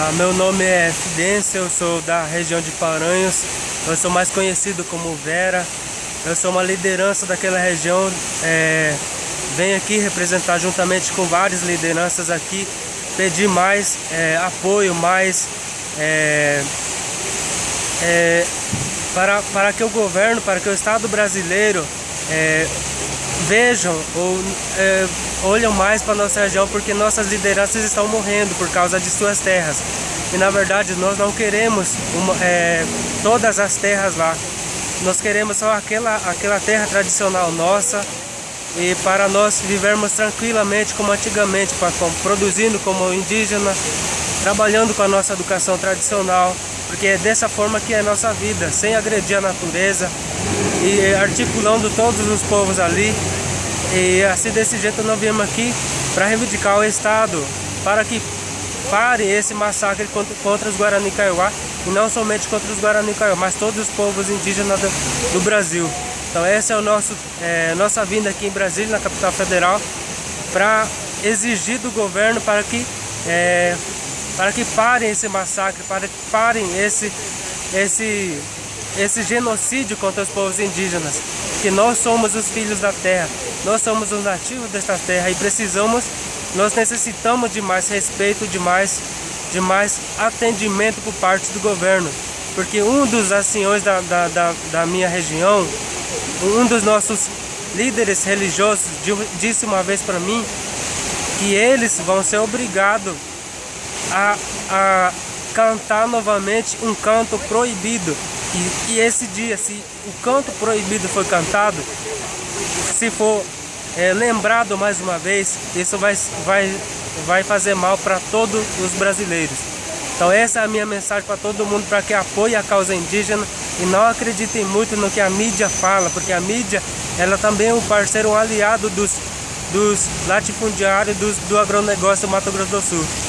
Ah, meu nome é Fidência, eu sou da região de Paranhos, eu sou mais conhecido como Vera, eu sou uma liderança daquela região, é, venho aqui representar juntamente com várias lideranças aqui, pedir mais é, apoio, mais é, é, para, para que o governo, para que o Estado brasileiro é, vejam ou é, olham mais para nossa região porque nossas lideranças estão morrendo por causa de suas terras. E na verdade nós não queremos uma, é, todas as terras lá. Nós queremos só aquela, aquela terra tradicional nossa e para nós vivermos tranquilamente como antigamente, produzindo como indígena, trabalhando com a nossa educação tradicional, porque é dessa forma que é a nossa vida, sem agredir a natureza e articulando todos os povos ali. E assim desse jeito nós viemos aqui para reivindicar o Estado, para que pare esse massacre contra, contra os Guarani Kaiowá e não somente contra os Guarani Kaiowá, mas todos os povos indígenas do, do Brasil. Então essa é o nosso é, nossa vinda aqui em Brasília, na capital federal, para exigir do governo para que é, para que parem esse massacre, para que parem esse, esse, esse genocídio contra os povos indígenas. Que nós somos os filhos da terra, nós somos os nativos desta terra e precisamos, nós necessitamos de mais respeito, de mais, de mais atendimento por parte do governo. Porque um dos anciões da, da, da, da minha região, um dos nossos líderes religiosos disse uma vez para mim que eles vão ser obrigados a, a cantar novamente um canto proibido. E, e, esse dia, se o canto proibido foi cantado, se for é, lembrado mais uma vez, isso vai, vai, vai fazer mal para todos os brasileiros. Então essa é a minha mensagem para todo mundo, para que apoie a causa indígena e não acreditem muito no que a mídia fala, porque a mídia ela também é um parceiro, um aliado dos, dos latifundiários dos, do agronegócio do Mato Grosso do Sul.